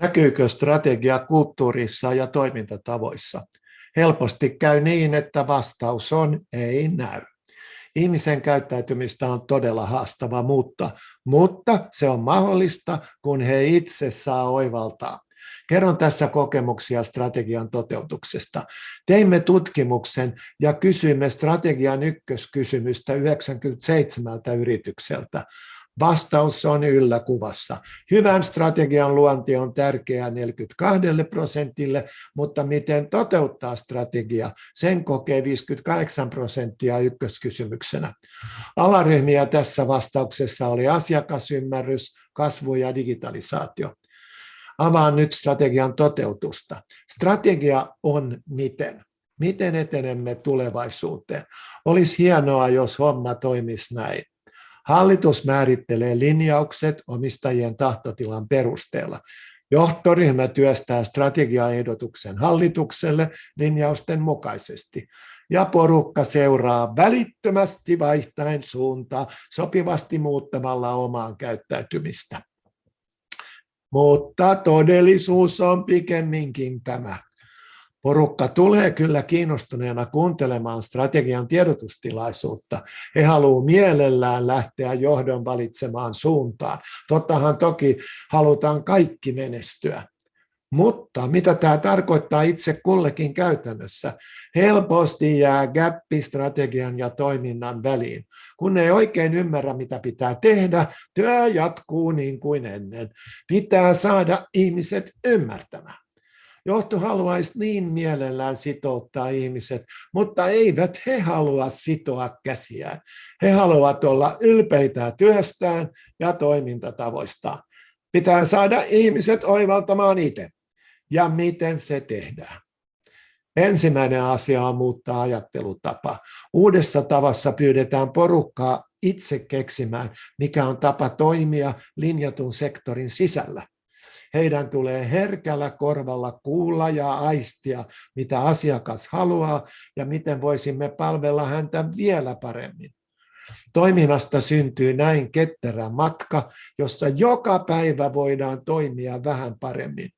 Näkyykö strategia kulttuurissa ja toimintatavoissa? Helposti käy niin, että vastaus on ei näy. Ihmisen käyttäytymistä on todella haastava muuttaa, mutta se on mahdollista, kun he itse saa oivaltaa. Kerron tässä kokemuksia strategian toteutuksesta. Teimme tutkimuksen ja kysyimme strategian ykköskysymystä 97 yritykseltä. Vastaus on ylläkuvassa. Hyvän strategian luonti on tärkeää 42 prosentille, mutta miten toteuttaa strategia, sen kokee 58 prosenttia ykköskysymyksenä. Alaryhmiä tässä vastauksessa oli asiakasymmärrys, kasvu ja digitalisaatio. Avaan nyt strategian toteutusta. Strategia on miten. Miten etenemme tulevaisuuteen? Olisi hienoa, jos homma toimisi näin. Hallitus määrittelee linjaukset omistajien tahtotilan perusteella. Johtoryhmä työstää strategiaehdotuksen hallitukselle linjausten mukaisesti. Ja porukka seuraa välittömästi vaihtaen suuntaa sopivasti muuttamalla omaan käyttäytymistä. Mutta todellisuus on pikemminkin tämä. Porukka tulee kyllä kiinnostuneena kuuntelemaan strategian tiedotustilaisuutta. He haluavat mielellään lähteä johdon valitsemaan suuntaan. Tottahan toki halutaan kaikki menestyä. Mutta mitä tämä tarkoittaa itse kullekin käytännössä? Helposti jää gappi strategian ja toiminnan väliin. Kun ei oikein ymmärrä, mitä pitää tehdä, työ jatkuu niin kuin ennen. Pitää saada ihmiset ymmärtämään. Johto haluaisi niin mielellään sitouttaa ihmiset, mutta eivät he halua sitoa käsiään. He haluavat olla ylpeitä työstään ja toimintatavoistaan. Pitää saada ihmiset oivaltamaan itse. Ja miten se tehdään? Ensimmäinen asia on muuttaa ajattelutapa. Uudessa tavassa pyydetään porukkaa itse keksimään, mikä on tapa toimia linjatun sektorin sisällä. Heidän tulee herkällä korvalla kuulla ja aistia, mitä asiakas haluaa ja miten voisimme palvella häntä vielä paremmin. Toiminnasta syntyy näin ketterä matka, jossa joka päivä voidaan toimia vähän paremmin.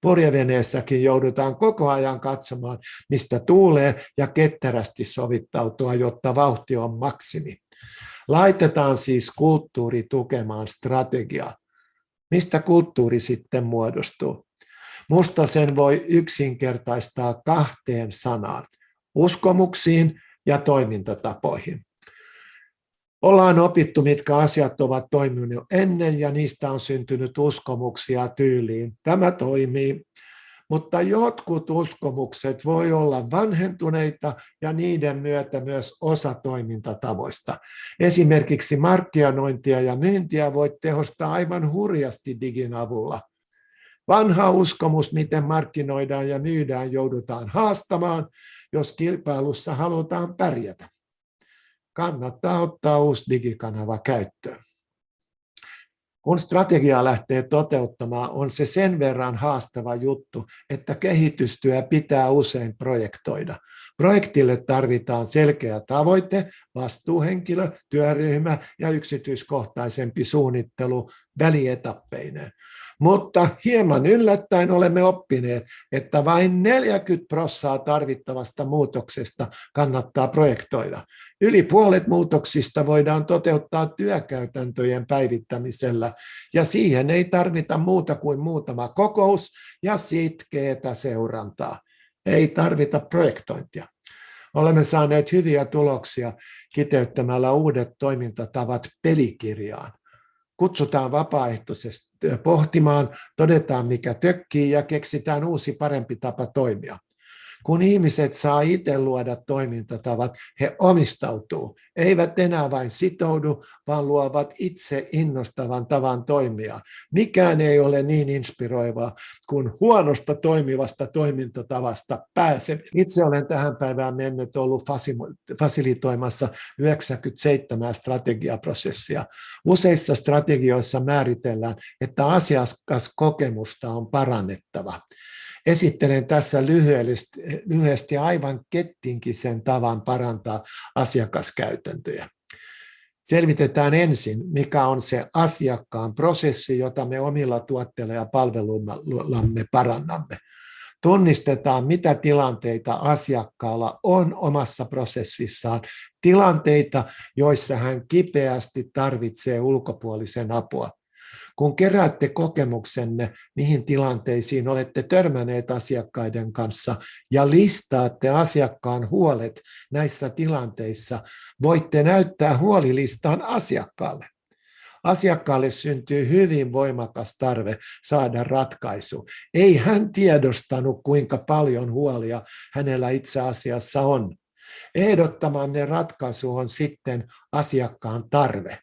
Purjeveneessäkin joudutaan koko ajan katsomaan, mistä tuulee ja ketterästi sovittautua, jotta vauhti on maksimi. Laitetaan siis kulttuuri tukemaan strategiaa. Mistä kulttuuri sitten muodostuu? Musta sen voi yksinkertaistaa kahteen sanaan, uskomuksiin ja toimintatapoihin. Ollaan opittu, mitkä asiat ovat toimineet ennen ja niistä on syntynyt uskomuksia tyyliin. Tämä toimii, mutta jotkut uskomukset voi olla vanhentuneita ja niiden myötä myös osa toimintatavoista. Esimerkiksi markkinointia ja myyntiä voit tehostaa aivan hurjasti digin avulla. Vanha uskomus, miten markkinoidaan ja myydään, joudutaan haastamaan, jos kilpailussa halutaan pärjätä. Kannattaa ottaa uusi digikanava käyttöön kun strategiaa lähtee toteuttamaan, on se sen verran haastava juttu, että kehitystyö pitää usein projektoida. Projektille tarvitaan selkeä tavoite, vastuuhenkilö, työryhmä ja yksityiskohtaisempi suunnittelu välietappeineen. Mutta hieman yllättäen olemme oppineet, että vain 40 prossaa tarvittavasta muutoksesta kannattaa projektoida. Yli puolet muutoksista voidaan toteuttaa työkäytäntöjen päivittämisellä, ja siihen ei tarvita muuta kuin muutama kokous ja sitkeätä seurantaa. Ei tarvita projektointia. Olemme saaneet hyviä tuloksia kiteyttämällä uudet toimintatavat pelikirjaan. Kutsutaan vapaaehtoisesti pohtimaan, todetaan mikä tökkii ja keksitään uusi parempi tapa toimia. Kun ihmiset saa itse luoda toimintatavat, he omistautuu, eivät enää vain sitoudu, vaan luovat itse innostavan tavan toimia. Mikään ei ole niin inspiroivaa kuin huonosta toimivasta toimintatavasta pääseminen. Itse olen tähän päivään mennyt ollut fasilitoimassa 97 strategiaprosessia. Useissa strategioissa määritellään, että asiakaskokemusta on parannettava. Esittelen tässä lyhyesti, lyhyesti aivan kettinkisen tavan parantaa asiakaskäytäntöjä. Selvitetään ensin, mikä on se asiakkaan prosessi, jota me omilla tuotteilla ja palveluillamme parannamme. Tunnistetaan, mitä tilanteita asiakkaalla on omassa prosessissaan, tilanteita, joissa hän kipeästi tarvitsee ulkopuolisen apua. Kun keräätte kokemuksenne, mihin tilanteisiin olette törmänneet asiakkaiden kanssa ja listaatte asiakkaan huolet näissä tilanteissa, voitte näyttää huolilistan asiakkaalle. Asiakkaalle syntyy hyvin voimakas tarve saada ratkaisu. Ei hän tiedostanut, kuinka paljon huolia hänellä itse asiassa on. Ehdottamanne ratkaisu on sitten asiakkaan tarve.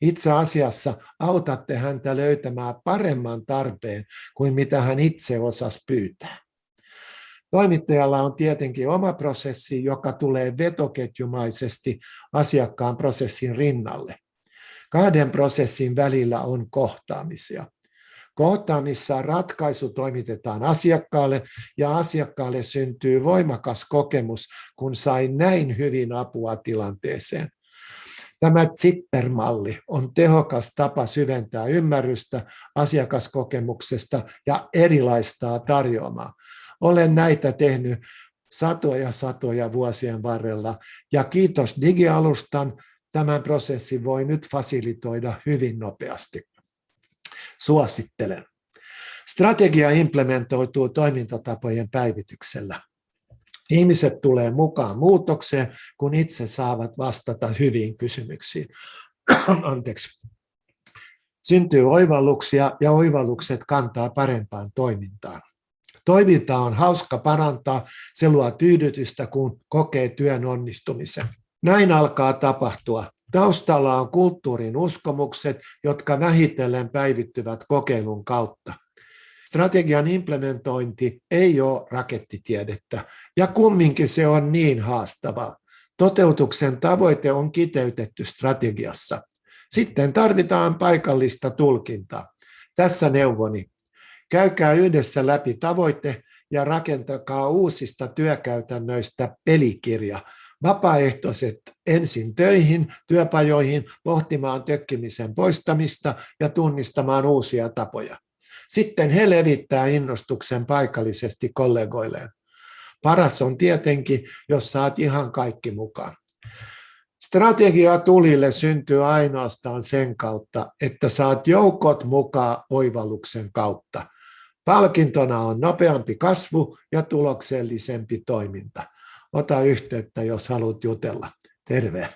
Itse asiassa autatte häntä löytämään paremman tarpeen kuin mitä hän itse osasi pyytää. Toimittajalla on tietenkin oma prosessi, joka tulee vetoketjumaisesti asiakkaan prosessin rinnalle. Kahden prosessin välillä on kohtaamisia. Kohtaamissa ratkaisu toimitetaan asiakkaalle ja asiakkaalle syntyy voimakas kokemus, kun sai näin hyvin apua tilanteeseen. Tämä Zipper-malli on tehokas tapa syventää ymmärrystä asiakaskokemuksesta ja erilaistaa tarjoamaa. Olen näitä tehnyt satoja satoja vuosien varrella ja kiitos digialustan tämän prosessin voi nyt fasilitoida hyvin nopeasti. Suosittelen. Strategia implementoituu toimintatapojen päivityksellä. Ihmiset tulee mukaan muutokseen, kun itse saavat vastata hyviin kysymyksiin. Anteeksi. Syntyy oivalluksia ja oivallukset kantaa parempaan toimintaan. Toiminta on hauska parantaa, se luo tyydytystä, kun kokee työn onnistumisen. Näin alkaa tapahtua. Taustalla on kulttuurin uskomukset, jotka vähitellen päivittyvät kokeilun kautta. Strategian implementointi ei ole rakettitiedettä, ja kumminkin se on niin haastavaa. Toteutuksen tavoite on kiteytetty strategiassa. Sitten tarvitaan paikallista tulkintaa. Tässä neuvoni. Käykää yhdessä läpi tavoite ja rakentakaa uusista työkäytännöistä pelikirja, vapaaehtoiset ensin töihin, työpajoihin, pohtimaan tökkimisen poistamista ja tunnistamaan uusia tapoja. Sitten he levittää innostuksen paikallisesti kollegoilleen. Paras on tietenkin, jos saat ihan kaikki mukaan. Strategia tulille syntyy ainoastaan sen kautta, että saat joukot mukaan oivalluksen kautta. Palkintona on nopeampi kasvu ja tuloksellisempi toiminta. Ota yhteyttä, jos haluat jutella. Terve!